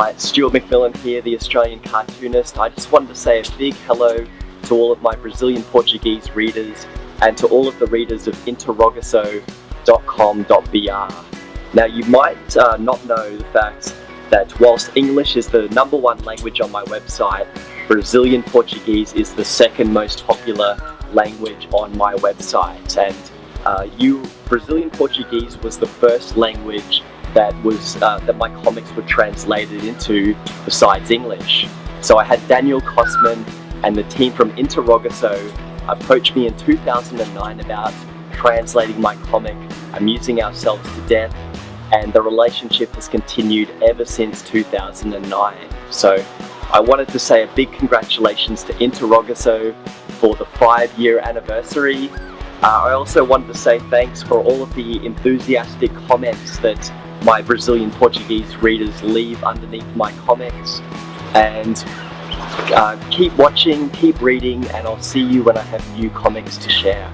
Hi, it's Stuart McMillan here, the Australian cartoonist. I just wanted to say a big hello to all of my Brazilian Portuguese readers and to all of the readers of interrogaço.com.br. Now you might uh, not know the fact that whilst English is the number one language on my website, Brazilian Portuguese is the second most popular language on my website and uh, you Brazilian Portuguese was the first language that was uh, that my comics were translated into besides English. So I had Daniel Kosman and the team from Interrogaço approached me in 2009 about translating my comic, amusing ourselves to death, and the relationship has continued ever since 2009. So I wanted to say a big congratulations to Interrogaço for the five year anniversary. Uh, I also wanted to say thanks for all of the enthusiastic comments that my Brazilian Portuguese readers leave underneath my comics. And uh, keep watching, keep reading, and I'll see you when I have new comics to share.